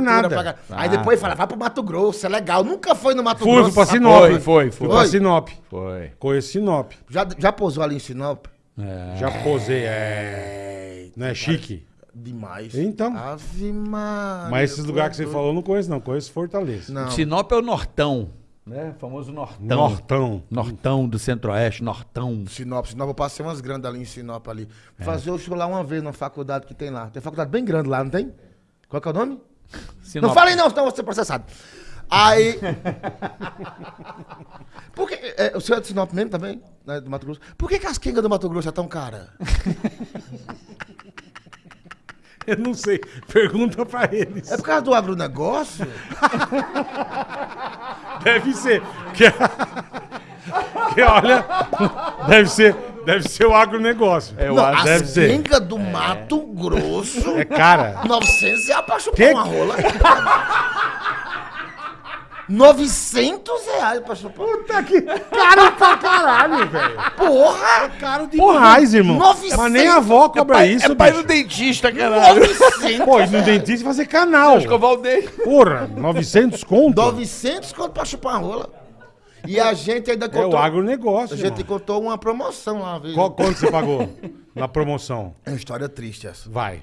nada. pra cá. Aí Ah, depois fala, vai pro Mato Grosso, é legal. Nunca foi no Mato Fui, Grosso. fui pra Sinop. Foi, foi, Fui foi. pra Sinop. Foi. Conheço Sinop. Já, já pousou ali em Sinop? É. Já posei, é. Não é chique? Demais. Então. Ave Maria, Mas esses lugares é que você falou, eu não conheço, não. Conheço Fortaleza. Não. Sinop é o Nortão, né? Famoso Nortão. Nortão. Nortão do Centro-Oeste, Nortão. Sinop, Sinop, eu passei umas grandes ali em Sinop ali. Fazer o show lá uma vez na faculdade que tem lá. Tem faculdade bem grande lá, não tem? Qual que é o nome? Sinop. Não falei não, senão eu vou ser processado. Aí. Por que. É, o senhor é de Sinop mesmo também? Né, do Mato Grosso? Por que, que as quengas do Mato Grosso é tão cara? Eu não sei. Pergunta pra eles. É por causa do agronegócio? Deve ser. Que, que olha. Deve ser. Deve ser o agronegócio. É, eu Não, acho. deve ser. quengas do Mato Grosso. É cara. 900 reais pra chupar Que- uma rola. 900 reais pra chupar. Puta que. Caro pra caralho, velho. Porra! Caro de Porrais, irmão. 900. Mas nem a avó cobra isso, é pai bicho. do dentista, caralho. 900! Pô, ir no dentista e fazer canal. Escovar o dente. Porra, 900 conto? 900 quanto pra chupar uma rola. E a gente ainda É contou. o agronegócio, a gente irmão. contou uma promoção lá, viu? Qual, quanto você pagou na promoção? É uma história triste essa. Vai.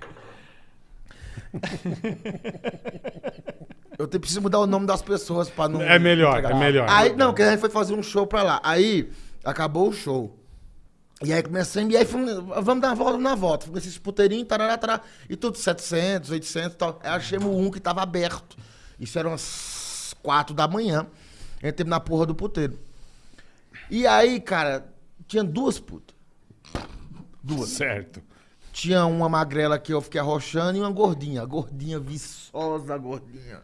Eu preciso mudar o nome das pessoas pra não. É melhor, é melhor. Aí, não, que a gente foi fazer um show pra lá. Aí, acabou o show. E aí começamos, e aí fomos, vamos dar uma volta na volta. Fomos esses puteirinhos, tarará, tarará, e tudo 700, 800 e tal. Aí achamos um que tava aberto. Isso era umas 4 da manhã. Entramos na porra do puteiro. E aí, cara, tinha duas putas. Duas. Certo. Tinha uma magrela que eu fiquei arrochando e uma gordinha. Gordinha, viçosa, gordinha.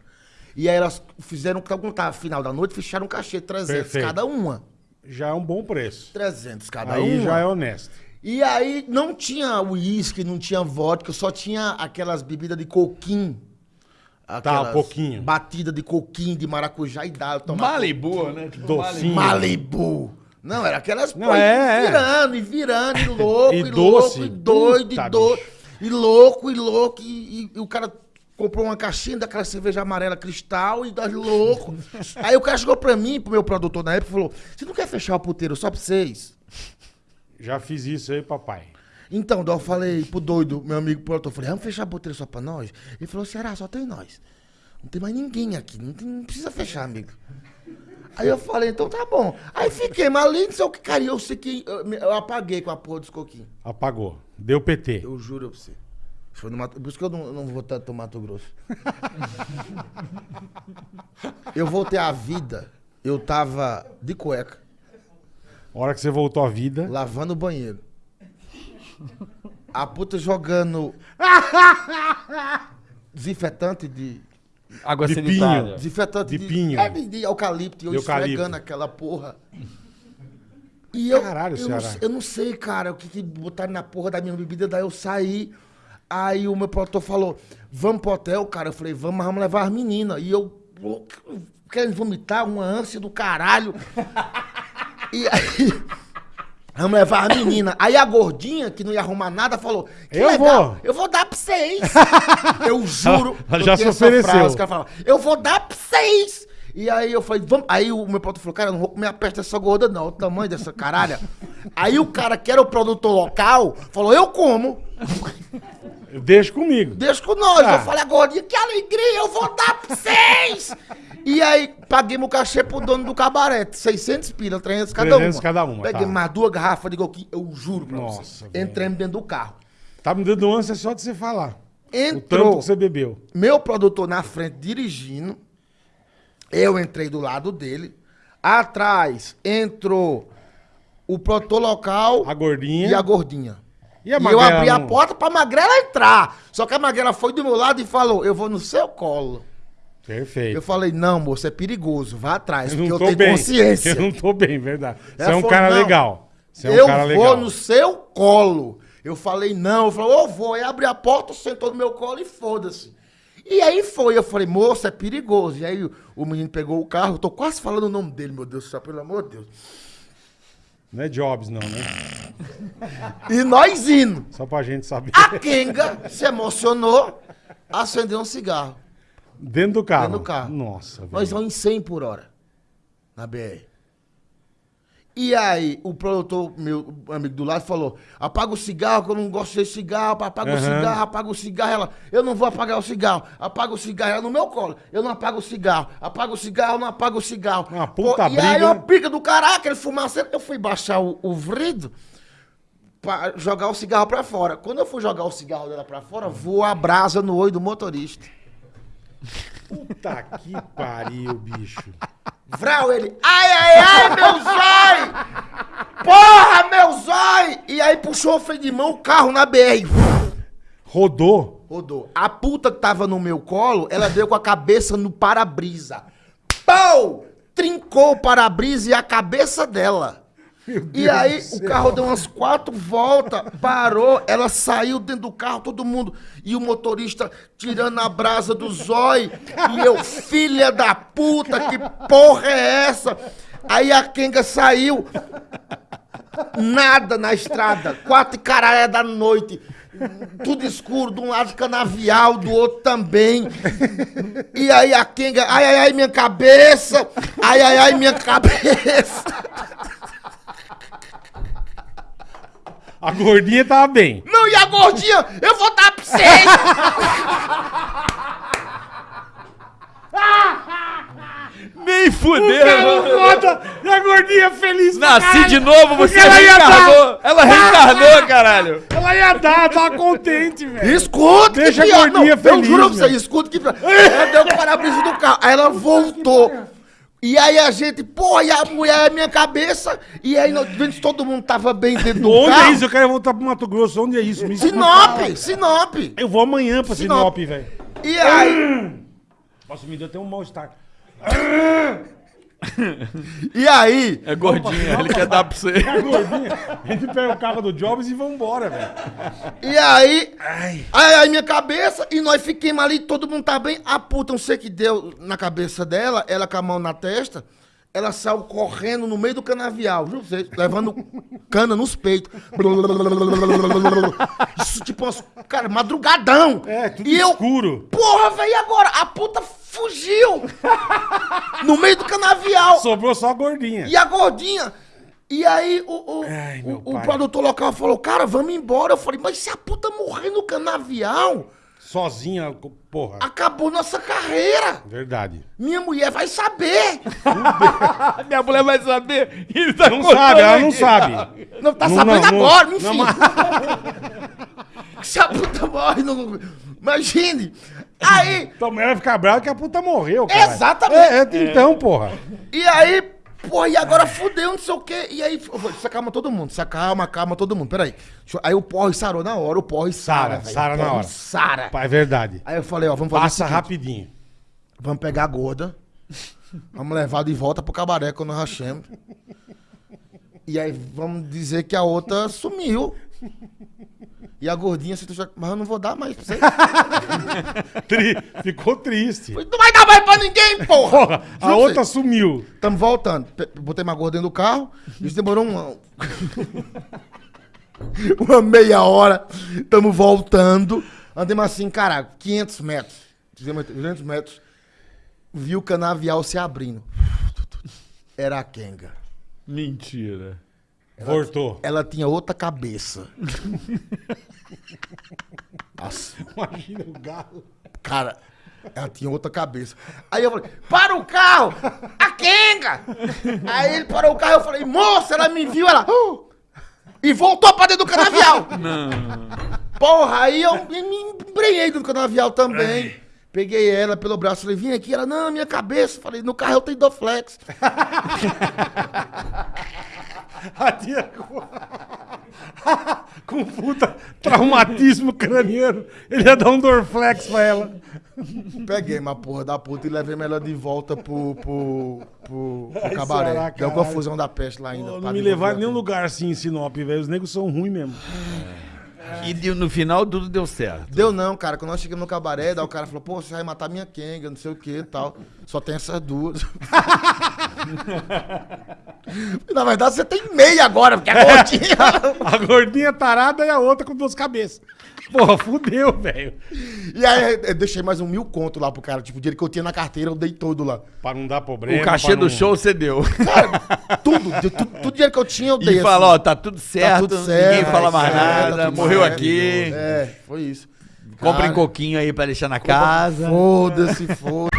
E aí elas fizeram, quando tava final da noite, fecharam um cachê, 300 Perfeito. cada uma. Já é um bom preço. 300 cada Aí uma. já é honesto. E aí não tinha uísque, não tinha vodka, só tinha aquelas bebidas de coquinho. Aquelas Tá, pouquinho. Batida de coquinho, de maracujá e dá. Malibu, né? Tipo, Docinho. Malibu. Não, era aquelas Não, pô, é, é. virando, e virando, e louco, E e, doce. louco, e doido, Puta, e doido. bicho. E louco, e louco, e, e- e o cara comprou uma caixinha daquela cerveja amarela cristal e das louco. Aí o cara chegou pra mim, pro meu produtor na época, e falou: Você não quer fechar o puteiro só pra vocês? Já fiz isso aí, papai. Então, daí eu falei pro doido, meu amigo produtor, eu falei, vamos fechar a puteiro só pra nós? Ele falou, será? Só tem nós. Não tem mais ninguém aqui, não, tem- não precisa fechar, amigo. Aí eu falei, então tá bom. Aí fiquei, mas além disso, que, cara, eu sei que eu, eu apaguei com a porra dos coquinhos. Apagou. Deu PT. Eu juro pra você. Foi no Mato, por isso que eu não, eu não vou tanto no Mato Grosso. eu voltei à vida, eu tava de cueca, A hora que você voltou à vida. lavando o banheiro. A puta jogando desinfetante de. Água De sanitária. pinho. Desinfetante De pinho. É, de, de eucalipto. E eu De esfregando aquela porra. E eu, Caralho, eu, não, Ceará. eu não sei, cara, o que, que botaram na porra da minha bebida. Daí eu saí. Aí o meu produtor falou: Vamos pro hotel, cara. Eu falei: Vamos, mas vamos levar as meninas. E eu, querendo vomitar, uma ânsia do caralho. e aí. Vamos levar a menina. Aí a gordinha, que não ia arrumar nada, falou: que Eu legal, vou. Eu vou dar pra vocês. eu juro. Ela já se ofereceu. frase falava, eu vou dar pra vocês. E aí eu falei, vamos. Aí o meu produtor falou, cara, eu não vou comer a peste dessa gorda, não. O tamanho dessa caralha. aí o cara que era o produtor local falou, eu como. Deixa comigo. Deixa com nós. Ah. Eu falei, gordinha, que alegria, eu vou dar pra vocês. e aí, paguei meu cachê pro dono do cabaré. 600 pila, 300 cada 300 uma. cada uma, Peguei tá. mais duas garrafas de coquinho, eu juro pra Nossa, você. velho. Entramos dentro do carro. Tá me dando ânsia só de você falar. O tanto Entrou que você bebeu. meu produtor na frente dirigindo. Eu entrei do lado dele. Atrás entrou o produtor local A gordinha. e a gordinha. E a E eu abri a não- porta pra magrela entrar. Só que a magrela foi do meu lado e falou: Eu vou no seu colo. Perfeito. Eu falei: Não, moço, é perigoso. Vá atrás, Eu porque eu tô tenho bem. consciência. Eu não tô bem, verdade. Você Ela é um falou, cara "Não, legal. Você é um eu cara vou legal. no seu colo. Eu falei, não. Eu falei, eu vou. Aí abri a porta, sentou no meu colo e foda-se. E aí foi. Eu falei, moço, é perigoso. E aí o, o menino pegou o carro. Eu tô quase falando o nome dele, meu Deus do céu, pelo amor de Deus. Não é Jobs, não, né? E nós indo. Só pra gente saber. A Kenga se emocionou, acendeu um cigarro. Dentro do carro. Dentro do carro. Nossa, velho. Nós vamos em 100 por hora na BR. E aí, o produtor, meu amigo do lado, falou: apaga o cigarro, que eu não gosto de cigarro, apaga o Aham. cigarro, apaga o cigarro. Ela, eu não vou apagar o cigarro, apaga o cigarro. Ela no meu colo, eu não apago o cigarro, apaga o cigarro, eu não apago o cigarro. Uma puta e aí, briga. uma pica do caraca, ele fumaça. Eu fui baixar o, o vrido jogar o cigarro pra fora. Quando eu fui jogar o cigarro dela pra fora, voou a brasa no olho do motorista. Puta que pariu, bicho. Vral, ele, ai, ai, ai, meu zói! Porra, meu zói! E aí puxou o freio de mão, o carro na BR. Rodou. Rodou. A puta que tava no meu colo, ela deu com a cabeça no para-brisa. Pau! Trincou o para-brisa e a cabeça dela. E aí o carro deu umas quatro voltas, parou, ela saiu dentro do carro, todo mundo. E o motorista tirando a brasa do zói. E eu, filha da puta, que porra é essa? Aí a Kenga saiu. Nada na estrada. Quatro caralho da noite. Tudo escuro, de um lado canavial, do outro também. E aí a Kenga, ai, ai, ai, minha cabeça. Ai, ai, ai, minha cabeça. A gordinha tava bem. Não, e a gordinha, eu vou dar pra vocês. Nem fudeu. Foda! E a gordinha feliz pra Nasci caralho, de novo, porque você ela ia reencarnou. Ela reencarnou, caralho. Ela ia dar, tava contente, velho. Escuta, Deixa que a pior. gordinha não, feliz, Eu juro pra você, velho. escuta que. Ela deu o para-brisa do carro, aí ela voltou. E aí a gente, pô, e a mulher é minha cabeça. E aí nós vendo se todo mundo tava bem dentro do Onde carro. é isso? Eu quero voltar pro Mato Grosso. Onde é isso? Me explica. Sinop, Sinop. Eu vou amanhã pra Sinop. Sinop, velho. E aí, Nossa, me deu até um mal-estar. e aí, É gordinha, ele quer dar pra você. A gordinha, a gente pega o carro do Jobs e vambora, velho. e aí, aí, aí minha cabeça, e nós fiquemos ali, todo mundo tá bem. A puta, não sei o que deu na cabeça dela, ela com a mão na testa, ela saiu correndo no meio do canavial, viu? Levando cana nos peitos. Isso, tipo, umas- cara, madrugadão. É, tudo e eu, escuro. porra, velho, e agora? A puta fugiu no meio do canavial. Sobrou só a gordinha. E a gordinha. E aí o, o, Ai, o- o produtor local falou, cara, vamos embora. Eu falei, mas se a puta morrer no canavial, Sozinha, porra. acabou nossa carreira. Verdade. Minha mulher vai saber. Minha mulher vai saber. Ele tá Não sabe, ela não sabe. Não tá Não, sabendo não, não. agora, Não, enfim. mas- se a puta morre no... Imagine. Aí, Tua mulher vai ficar brava que a puta morreu, cara. Exatamente. É, é, então, porra. e aí, porra, e agora fudeu, não sei o quê. E aí, eu falei, se acalma todo mundo, se acalma, acalma todo mundo. Peraí. Aí o porre sarou na hora, o porre Sara, sara, velho. sara O na porre hora. Sara. É verdade. Aí eu falei, ó, vamos fazer o Passa seguinte. rapidinho. Vamos pegar a gorda. Vamos levar de volta pro cabaré quando nós rachemos. E aí vamos dizer que a outra sumiu. E a gordinha se já... Mas eu não vou dar mais pra você. Tri- Ficou triste. Não vai dar mais pra ninguém, porra! Porra, a Juro outra você. sumiu. Tamo voltando. Pe- Botei uma gorda dentro do carro. Isso demorou uma... uma meia hora. Tamo voltando. Andemos assim, cara, 500 metros. 200 metros. Vi o canavial se abrindo. Era a Kenga. Mentira. Voltou. Ela tinha outra cabeça. Nossa, Imagina o galo. cara, ela tinha outra cabeça. Aí eu falei, para o carro! A Kenga! Aí ele parou o carro, eu falei, moça, ela me viu, ela... "Uh!" E voltou pra dentro do canavial. Porra, aí eu me embrenhei dentro do canavial também. Peguei ela pelo braço, falei, vem aqui. Ela, não, minha cabeça. Falei, no carro eu tenho Doflex. A tia com... com puta traumatismo craniano. Ele ia dar um Dorflex pra ela. Peguei uma porra da puta e levei ela de volta pro, pro, pro, pro Ai, cabaré. será, Deu confusão da peste lá ainda. Pra não me levar em nenhum lugar assim em Sinop, velho. Os negros são ruins mesmo. E de- no final tudo deu certo. Deu não, cara. Quando nós chegamos no cabaré, daí o cara falou, pô, você vai matar minha Kenga, não sei o que e tal. Só tem essas duas. Na verdade, você tem meia agora, porque é gordinha. A gordinha tarada e a outra com duas cabeças. Porra, fudeu, velho. e aí eu deixei mais um mil conto lá pro cara. Tipo, o dinheiro que eu tinha na carteira, eu dei todo lá. Pra não dar problema. O cachê do não- show você deu. Tudo, de- tudo, tudo dinheiro que eu tinha, eu dei. E assim. ó, tá tudo certo, tudo certo, ninguém fala mais é, tá nada, tudo morreu aqui. É, foi isso. Comprem coquinho aí pra deixar na casa. Foda-se, foda